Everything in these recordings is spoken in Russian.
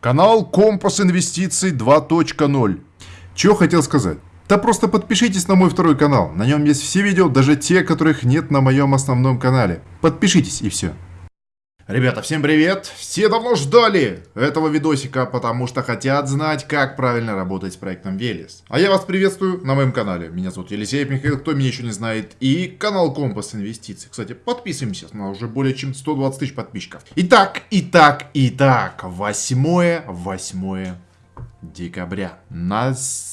Канал Компас Инвестиций 2.0. Чего хотел сказать? Да просто подпишитесь на мой второй канал. На нем есть все видео, даже те, которых нет на моем основном канале. Подпишитесь и все. Ребята, всем привет! Все давно ждали этого видосика, потому что хотят знать, как правильно работать с проектом Велес. А я вас приветствую на моем канале. Меня зовут Елисеев Михаил, кто меня еще не знает. И канал Компас Инвестиций. Кстати, подписываемся на уже более чем 120 тысяч подписчиков. Итак, итак, итак, восьмое, восьмое декабря.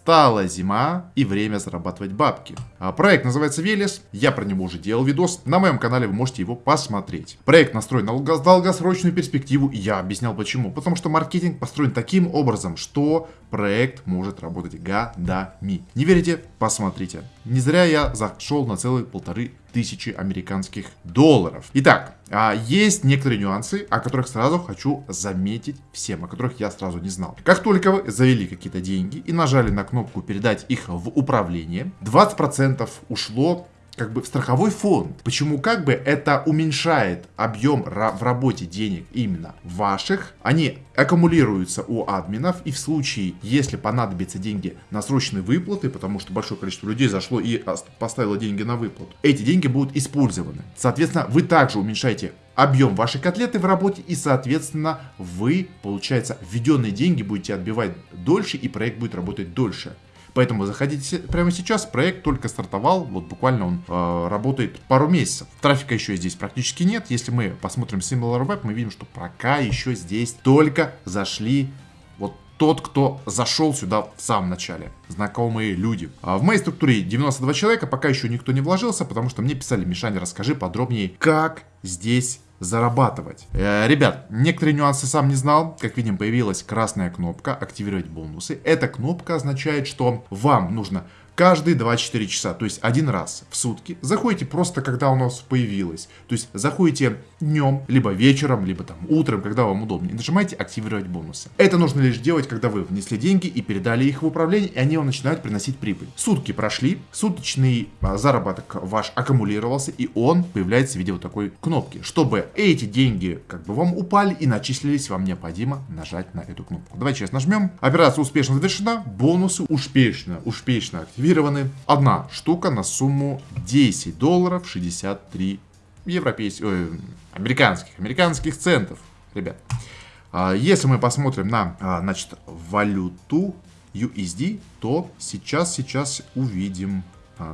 Настала зима и время зарабатывать бабки. А проект называется Велес, я про него уже делал видос, на моем канале вы можете его посмотреть. Проект настроен на долгосрочную перспективу, и я объяснял почему. Потому что маркетинг построен таким образом, что проект может работать годами. Не верите? Посмотрите. Не зря я зашел на целые полторы тысячи американских долларов. Итак, а, есть некоторые нюансы, о которых сразу хочу заметить всем, о которых я сразу не знал. Как только вы завели какие-то деньги и нажали на кнопку передать их в управление, 20% ушло как бы в страховой фонд. Почему как бы это уменьшает объем в работе денег именно ваших. Они аккумулируются у админов и в случае, если понадобятся деньги на срочные выплаты, потому что большое количество людей зашло и поставило деньги на выплату, эти деньги будут использованы. Соответственно, вы также уменьшаете объем вашей котлеты в работе и, соответственно, вы, получается, введенные деньги будете отбивать дольше и проект будет работать дольше. Поэтому заходите прямо сейчас, проект только стартовал, вот буквально он э, работает пару месяцев. Трафика еще здесь практически нет. Если мы посмотрим SimilarWeb, мы видим, что пока еще здесь только зашли вот тот, кто зашел сюда в самом начале. Знакомые люди. А в моей структуре 92 человека, пока еще никто не вложился, потому что мне писали, Мишаня, расскажи подробнее, как здесь зарабатывать. Э, ребят, некоторые нюансы сам не знал. Как видим, появилась красная кнопка «Активировать бонусы». Эта кнопка означает, что вам нужно каждые 24 часа, то есть один раз в сутки. Заходите просто, когда у нас появилось. То есть заходите днем, либо вечером, либо там утром, когда вам удобнее. И нажимаете активировать бонусы. Это нужно лишь делать, когда вы внесли деньги и передали их в управление, и они вам начинают приносить прибыль. Сутки прошли, суточный а, заработок ваш аккумулировался, и он появляется в виде вот такой кнопки. Чтобы эти деньги как бы вам упали и начислились, вам необходимо нажать на эту кнопку. Давайте сейчас нажмем. Операция успешно завершена, бонусы успешно, успешно активированы активированы. Одна штука на сумму 10 долларов 63 европейских, э, американских, американских центов, ребят. А, если мы посмотрим на, а, значит, валюту USD, то сейчас, сейчас увидим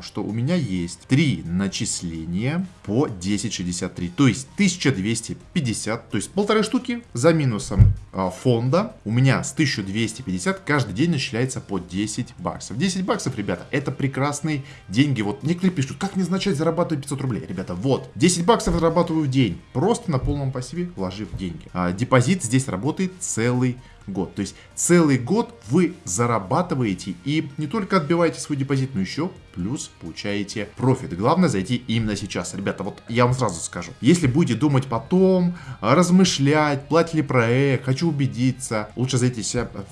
что у меня есть три начисления по 1063, то есть 1250, то есть полторы штуки за минусом а, фонда. У меня с 1250 каждый день начисляется по 10 баксов. 10 баксов, ребята, это прекрасные деньги. Вот некоторые пишут, как не начать зарабатывать 500 рублей? Ребята, вот, 10 баксов зарабатываю в день, просто на полном пассиве вложив деньги. А, депозит здесь работает целый год. То есть целый год вы зарабатываете и не только отбиваете свой депозит, но еще плюс получаете профит. Главное зайти именно сейчас. Ребята, вот я вам сразу скажу. Если будете думать потом, размышлять, платить ли проект, хочу убедиться, лучше зайти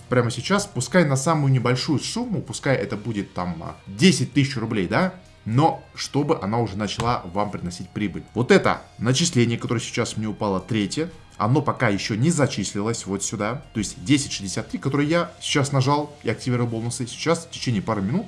прямо сейчас, пускай на самую небольшую сумму, пускай это будет там 10 тысяч рублей, да, но чтобы она уже начала вам приносить прибыль. Вот это начисление, которое сейчас мне упало третье, оно пока еще не зачислилось вот сюда. То есть 10.63, который я сейчас нажал и активировал бонусы. Сейчас в течение пары минут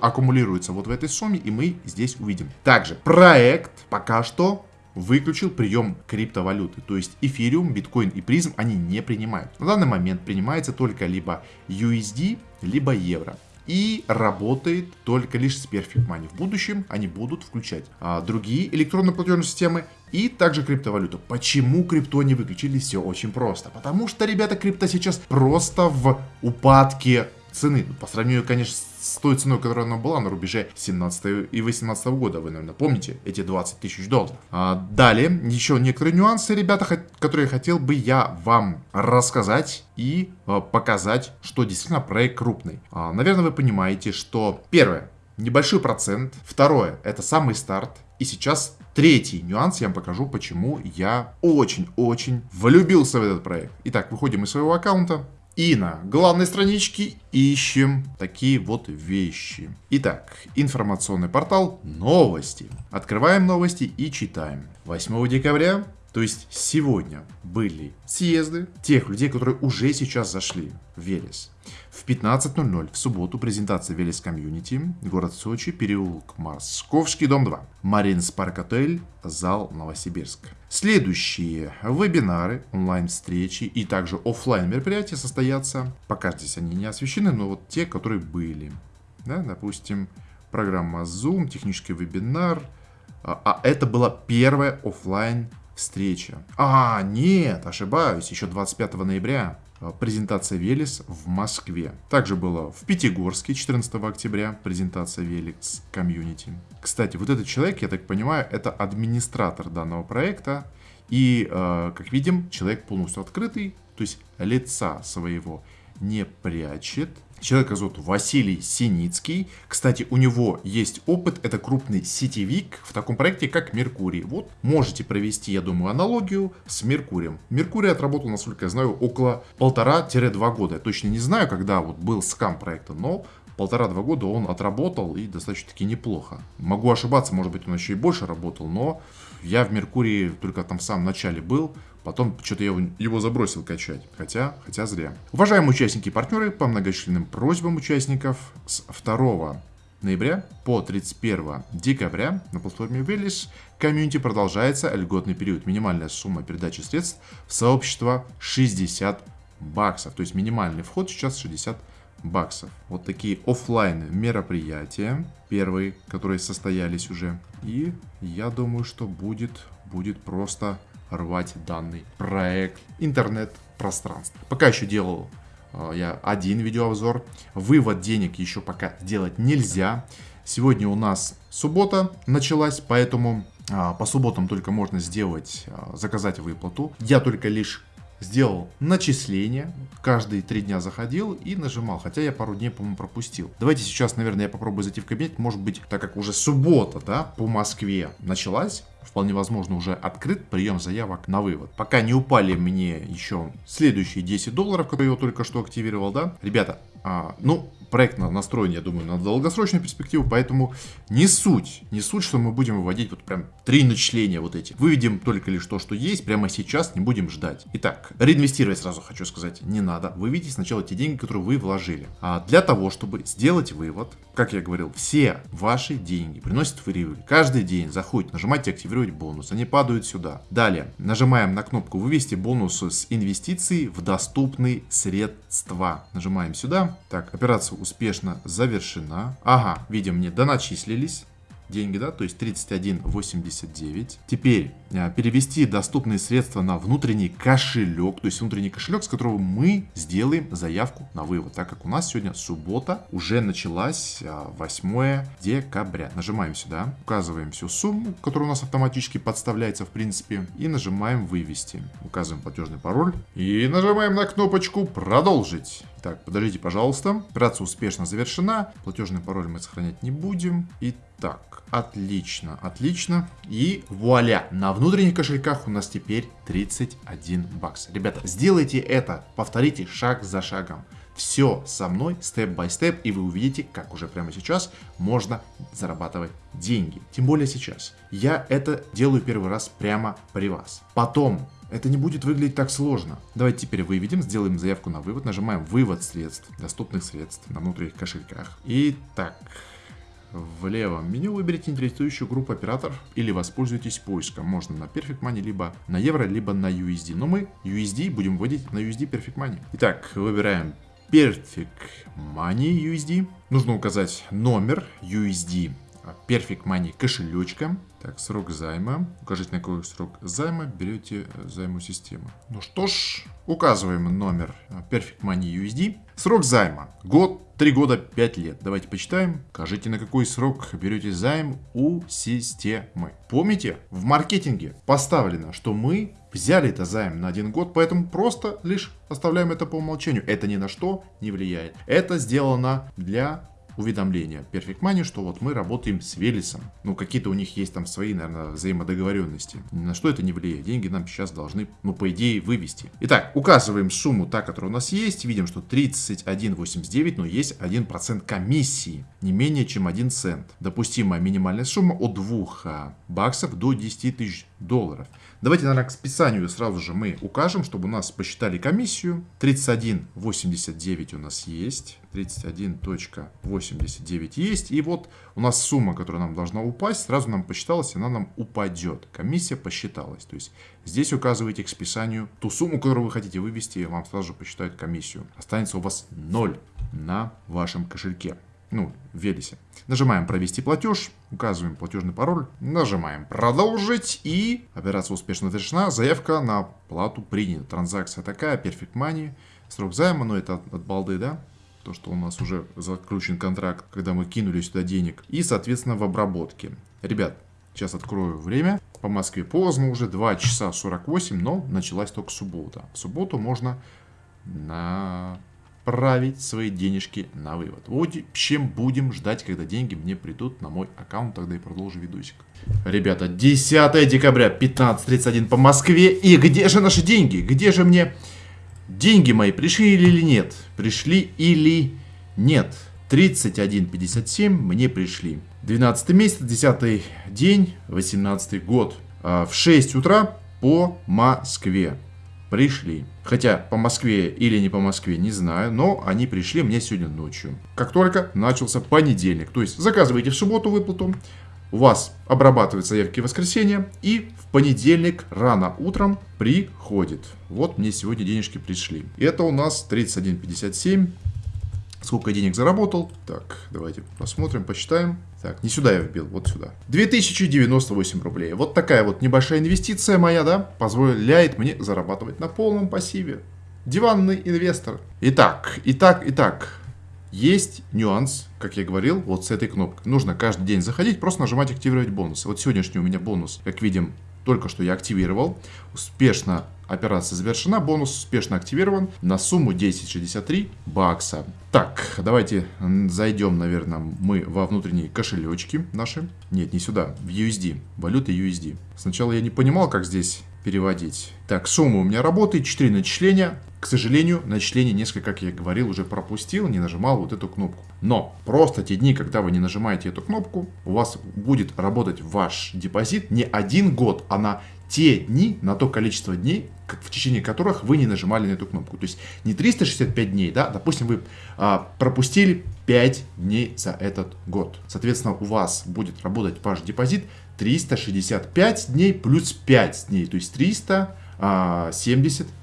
аккумулируется вот в этой сумме, и мы здесь увидим. Также проект пока что выключил прием криптовалюты. То есть эфириум, биткоин и призм они не принимают. На данный момент принимается только либо USD, либо евро и работает только лишь с Perfect Money. В будущем они будут включать а, другие электронные платежные системы и также криптовалюту. Почему крипто не выключили? Все очень просто. Потому что, ребята, крипто сейчас просто в упадке цены. По сравнению, конечно, с той ценой, которая она была на рубеже 17 и 18 года. Вы, наверное, помните эти 20 тысяч долларов. А, далее, еще некоторые нюансы, ребята, которые хотел бы я вам рассказать и а, показать, что действительно проект крупный. А, наверное, вы понимаете, что первое, небольшой процент. Второе, это самый старт. И сейчас третий нюанс я вам покажу, почему я очень-очень влюбился в этот проект. Итак, выходим из своего аккаунта. И на главной страничке ищем такие вот вещи. Итак, информационный портал «Новости». Открываем новости и читаем. 8 декабря То есть сегодня были съезды тех людей, которые уже сейчас зашли в Велес. В 15.00 в субботу презентация Велес Community, город Сочи, переулок Московский, дом 2, Маринс Парк Отель, зал Новосибирск. Следующие вебинары, онлайн-встречи и также офлайн мероприятия состоятся, пока здесь они не освещены, но вот те, которые были. Да, допустим, программа Zoom, технический вебинар, а, а это была первая офлайн встреча. А, нет, ошибаюсь, еще 25 ноября презентация Велес в Москве. Также было в Пятигорске 14 октября презентация Велес комьюнити. Кстати, вот этот человек, я так понимаю, это администратор данного проекта. И, э, как видим, человек полностью открытый, то есть лица своего не прячет. Человека зовут Василий Синицкий. Кстати, у него есть опыт, это крупный сетевик в таком проекте, как Меркурий. Вот, можете провести, я думаю, аналогию с Меркурием. Меркурий отработал, насколько я знаю, около полтора-два года. Я точно не знаю, когда вот был скам проекта, но полтора-два года он отработал и достаточно-таки неплохо. Могу ошибаться, может быть, он еще и больше работал, но я в Меркурии только там в самом начале был, Потом что-то я его забросил качать. Хотя, хотя зря. Уважаемые участники и партнеры, по многочисленным просьбам участников с 2 ноября по 31 декабря на платформе Велиш комьюнити продолжается льготный период. Минимальная сумма передачи средств в сообщество 60 баксов. То есть минимальный вход сейчас 60 баксов. Вот такие офлайн мероприятия. Первые, которые состоялись уже. И я думаю, что будет, будет просто рвать данный проект интернет-пространства. Пока еще делал э, я один видеообзор. Вывод денег еще пока делать нельзя. Сегодня у нас суббота началась, поэтому э, по субботам только можно сделать, э, заказать выплату. Я только лишь сделал начисление, каждые три дня заходил и нажимал, хотя я пару дней, по-моему, пропустил. Давайте сейчас, наверное, я попробую зайти в кабинет, может быть, так как уже суббота, да, по Москве началась, вполне возможно уже открыт прием заявок на вывод. Пока не упали мне еще следующие 10 долларов, которые я только что активировал, да, ребята, а, ну, проект настроен, я думаю, на долгосрочную перспективу, поэтому не суть, не суть, что мы будем выводить вот прям три начисления вот эти. Выведем только лишь то, что есть, прямо сейчас, не будем ждать. Итак, реинвестировать сразу хочу сказать не надо. Выведите сначала те деньги, которые вы вложили. А для того, чтобы сделать вывод, как я говорил, все ваши деньги приносят в. Каждый день заходите, нажимаете активировать бонус, они падают сюда. Далее, нажимаем на кнопку вывести бонус с инвестиций в доступные средства. Нажимаем сюда. Так, операция успешно завершена. Ага, видим, мне доначислились деньги, да, то есть 31.89. Теперь а, перевести доступные средства на внутренний кошелек, то есть внутренний кошелек, с которого мы сделаем заявку на вывод, так как у нас сегодня суббота, уже началась 8 а, декабря. Нажимаем сюда, указываем всю сумму, которая у нас автоматически подставляется в принципе, и нажимаем вывести. Указываем платежный пароль и нажимаем на кнопочку продолжить. Так, подождите, пожалуйста. Операция успешно завершена. Платежный пароль мы сохранять не будем. Итак, отлично, отлично. И вуаля, на внутренних кошельках у нас теперь 31 бакс. Ребята, сделайте это, повторите шаг за шагом. Все со мной, степ-бай-степ, и вы увидите, как уже прямо сейчас можно зарабатывать деньги. Тем более сейчас. Я это делаю первый раз прямо при вас. Потом это не будет выглядеть так сложно. Давайте теперь выведем, сделаем заявку на вывод, нажимаем вывод средств, доступных средств на внутренних кошельках. Итак, в левом меню выберите интересующую группу операторов или воспользуйтесь поиском. Можно на Perfect Money, либо на евро, либо на USD. Но мы USD будем вводить на USD Perfect Money. Итак, выбираем Perfect Money USD. Нужно указать номер USD Perfect Money кошелечка. Так, срок займа. Укажите, на какой срок займа берете э, займу систему. Ну что ж, указываем номер э, Perfect Money USD. Срок займа. Год, 3 года, 5 лет. Давайте почитаем. Укажите, на какой срок берете займ у системы. Помните, в маркетинге поставлено, что мы взяли это займ на один год, поэтому просто лишь оставляем это по умолчанию. Это ни на что не влияет. Это сделано для уведомления Perfect Money, что вот мы работаем с Велисом. Ну, какие-то у них есть там свои, наверное, взаимодоговоренности. На что это не влияет. Деньги нам сейчас должны, ну, по идее, вывести. Итак, указываем сумму, та, которая у нас есть. Видим, что 31,89, но есть 1% комиссии. Не менее чем 1 цент. Допустимая минимальная сумма от 2 а, баксов до 10 тысяч долларов. Давайте, наверное, к списанию сразу же мы укажем, чтобы у нас посчитали комиссию. 31,89 у нас есть. 31.89 есть. И вот у нас сумма, которая нам должна упасть, сразу нам посчиталась, она нам упадет. Комиссия посчиталась. То есть здесь указываете к списанию ту сумму, которую вы хотите вывести, и вам сразу же посчитают комиссию. Останется у вас 0 на вашем кошельке ну, в Велисе. Нажимаем «Провести платеж», указываем платежный пароль, нажимаем «Продолжить» и операция успешно завершена, заявка на плату принята. Транзакция такая, Perfect Money, срок займа, но это от балды, да? То, что у нас уже заключен контракт, когда мы кинули сюда денег. И, соответственно, в обработке. Ребят, сейчас открою время. По Москве поздно уже, 2 часа 48, но началась только суббота. В субботу можно на отправить свои денежки на вывод. Вот чем будем ждать, когда деньги мне придут на мой аккаунт, тогда и продолжу видосик. Ребята, 10 декабря, 15.31 по Москве. И где же наши деньги? Где же мне деньги мои пришли или нет? Пришли или нет? 31.57 мне пришли. 12 месяц, 10 день, 18 год. А, в 6 утра по Москве пришли. Хотя по Москве или не по Москве, не знаю, но они пришли мне сегодня ночью. Как только начался понедельник. То есть заказываете в субботу выплату, у вас обрабатывают заявки в воскресенье, и в понедельник рано утром приходит. Вот мне сегодня денежки пришли. Это у нас 31.57 Сколько денег заработал? Так, давайте посмотрим, посчитаем. Так, не сюда я вбил, вот сюда. 2098 рублей. Вот такая вот небольшая инвестиция моя, да, позволяет мне зарабатывать на полном пассиве. Диванный инвестор. Итак, итак, итак. Есть нюанс, как я говорил, вот с этой кнопкой. Нужно каждый день заходить, просто нажимать активировать бонусы. Вот сегодняшний у меня бонус, как видим, только что я активировал. Успешно операция завершена, бонус успешно активирован на сумму 1063 бакса. Так, давайте зайдем, наверное, мы во внутренние кошелечки наши. Нет, не сюда, в USD, валюта USD. Сначала я не понимал, как здесь переводить. Так, сумма у меня работает, 4 начисления. К сожалению, начисление несколько, как я говорил, уже пропустил, не нажимал вот эту кнопку. Но просто те дни, когда вы не нажимаете эту кнопку, у вас будет работать ваш депозит не один год, а на те дни, на то количество дней, в течение которых вы не нажимали на эту кнопку. То есть не 365 дней, да, допустим, вы а, пропустили 5 дней за этот год. Соответственно, у вас будет работать ваш депозит 365 дней плюс 5 дней, то есть 370 а,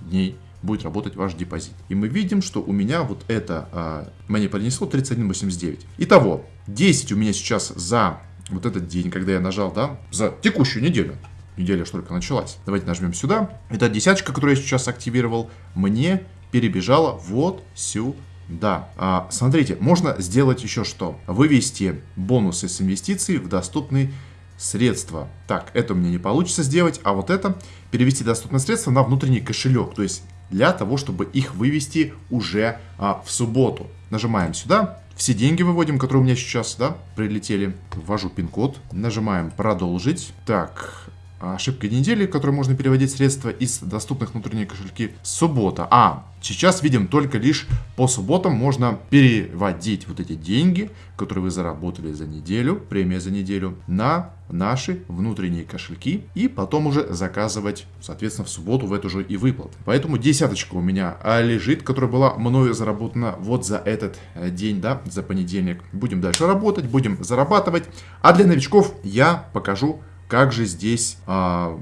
дней будет работать ваш депозит. И мы видим, что у меня вот это а, мне принесло 31,89. Итого, 10 у меня сейчас за вот этот день, когда я нажал, да, за текущую неделю. Неделя что только началась. Давайте нажмем сюда. Эта десяточка, которую я сейчас активировал, мне перебежала вот сюда. А, смотрите, можно сделать еще что. Вывести бонусы с инвестиций в доступный средства. Так, это у меня не получится сделать, а вот это перевести доступные средства на внутренний кошелек. То есть для того, чтобы их вывести уже а, в субботу. Нажимаем сюда, все деньги выводим, которые у меня сейчас, да, прилетели. Ввожу пин-код, нажимаем продолжить. Так, ошибка недели, которой можно переводить средства из доступных внутренних кошельки суббота. А, сейчас видим только лишь по субботам можно переводить вот эти деньги, которые вы заработали за неделю, премия за неделю, на наши внутренние кошельки и потом уже заказывать, соответственно, в субботу в эту же и выплаты. Поэтому десяточка у меня а, лежит, которая была мною заработана вот за этот э, день, да, за понедельник. Будем дальше работать, будем зарабатывать. А для новичков я покажу как же здесь а,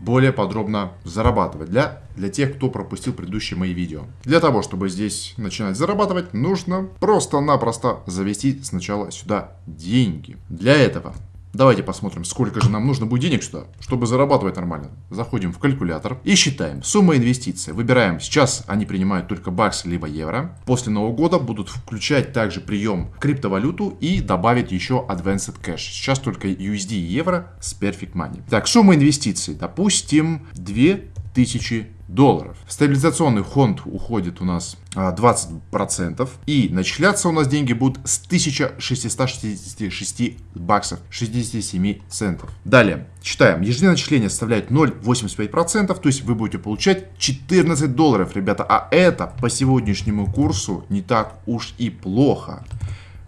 более подробно зарабатывать для, для тех, кто пропустил предыдущие мои видео. Для того, чтобы здесь начинать зарабатывать, нужно просто-напросто завести сначала сюда деньги. Для этого Давайте посмотрим, сколько же нам нужно будет денег сюда, чтобы зарабатывать нормально. Заходим в калькулятор и считаем. Сумма инвестиций. Выбираем. Сейчас они принимают только баксы либо евро. После Нового года будут включать также прием криптовалюту и добавить еще Advanced Cash. Сейчас только USD и евро с Perfect Money. Так, сумма инвестиций. Допустим, 2 тысячи долларов. В стабилизационный фонд уходит у нас 20%. А, и начисляться у нас деньги будут с 1666 баксов 67 центов. Далее, читаем. Ежедневное начисление составляет 0,85%, то есть вы будете получать 14 долларов, ребята. А это по сегодняшнему курсу не так уж и плохо.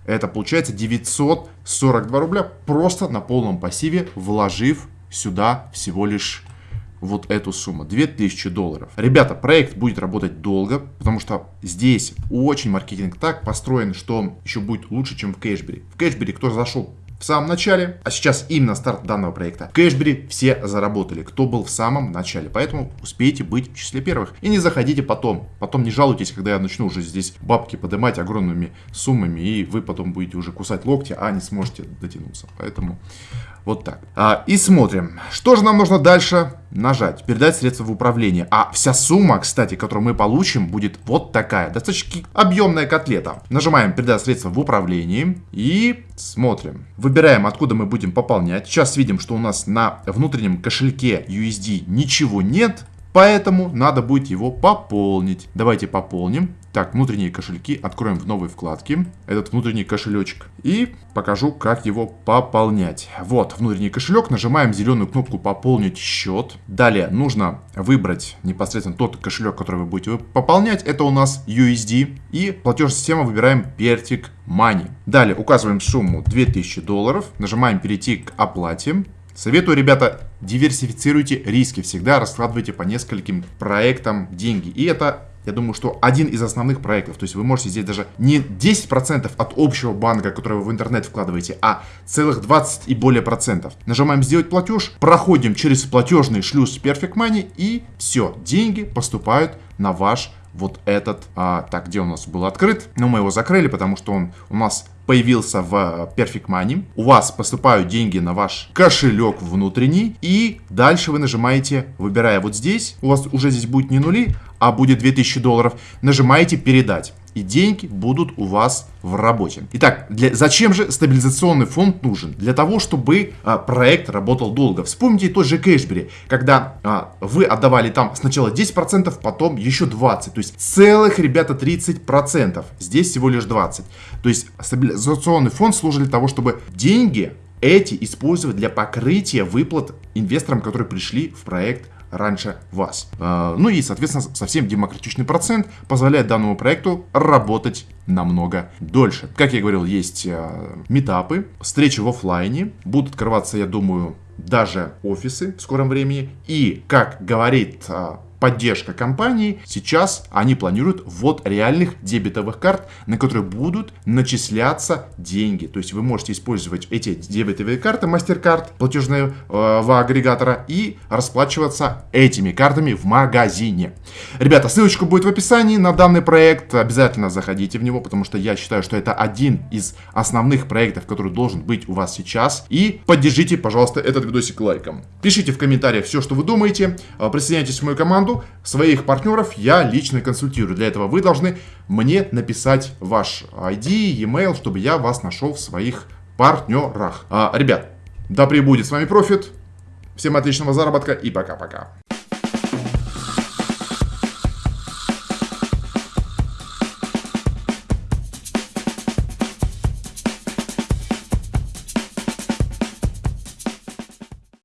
Это получается 942 рубля просто на полном пассиве, вложив сюда всего лишь вот эту сумму, 2000 долларов. Ребята, проект будет работать долго, потому что здесь очень маркетинг так построен, что еще будет лучше, чем в Кэшбери. В Кэшбери кто зашел в самом начале, а сейчас именно старт данного проекта. В Кэшбери все заработали, кто был в самом начале, поэтому успейте быть в числе первых. И не заходите потом, потом не жалуйтесь, когда я начну уже здесь бабки поднимать огромными суммами, и вы потом будете уже кусать локти, а не сможете дотянуться. Поэтому вот так. А, и смотрим, что же нам нужно дальше нажать. Передать средства в управление. А вся сумма, кстати, которую мы получим, будет вот такая. Достаточно объемная котлета. Нажимаем передать средства в управлении и смотрим. Выбираем, откуда мы будем пополнять. Сейчас видим, что у нас на внутреннем кошельке USD ничего нет. Поэтому надо будет его пополнить. Давайте пополним. Так, внутренние кошельки откроем в новой вкладке. Этот внутренний кошелечек. И покажу, как его пополнять. Вот, внутренний кошелек. Нажимаем зеленую кнопку «Пополнить счет». Далее нужно выбрать непосредственно тот кошелек, который вы будете пополнять. Это у нас USD. И платежная система выбираем Pertic Money. Далее указываем сумму 2000 долларов. Нажимаем «Перейти к оплате». Советую, ребята, диверсифицируйте риски, всегда раскладывайте по нескольким проектам деньги. И это, я думаю, что один из основных проектов. То есть вы можете здесь даже не 10% от общего банка, который вы в интернет вкладываете, а целых 20 и более процентов. Нажимаем «Сделать платеж», проходим через платежный шлюз Perfect Money и все, деньги поступают на ваш вот этот, а, так, где у нас был открыт, но мы его закрыли, потому что он у нас появился в э, Perfect Money, у вас поступают деньги на ваш кошелек внутренний, и дальше вы нажимаете, выбирая вот здесь, у вас уже здесь будет не нули, а будет 2000 долларов, нажимаете «Передать» и деньги будут у вас в работе. Итак, для, зачем же стабилизационный фонд нужен? Для того, чтобы а, проект работал долго. Вспомните тот же Кэшбери, когда а, вы отдавали там сначала 10%, потом еще 20%. То есть целых, ребята, 30%. Здесь всего лишь 20%. То есть стабилизационный фонд служит для того, чтобы деньги эти использовать для покрытия выплат инвесторам, которые пришли в проект раньше вас. А, ну и, соответственно, совсем демократичный процент позволяет данному проекту работать намного дольше. Как я говорил, есть а, метапы, встречи в офлайне, будут открываться, я думаю, даже офисы в скором времени. И, как говорит а, поддержка компании, сейчас они планируют ввод реальных дебетовых карт, на которые будут начисляться деньги. То есть вы можете использовать эти дебетовые карты, MasterCard, платежного э, агрегатора и расплачиваться этими картами в магазине. Ребята, ссылочка будет в описании на данный проект. Обязательно заходите в него, потому что я считаю, что это один из основных проектов, который должен быть у вас сейчас. И поддержите, пожалуйста, этот видосик лайком. Пишите в комментариях все, что вы думаете. Э, присоединяйтесь в мою команду своих партнеров я лично консультирую. Для этого вы должны мне написать ваш ID, e-mail, чтобы я вас нашел в своих партнерах. А, ребят, да пребудет с вами профит. Всем отличного заработка и пока-пока.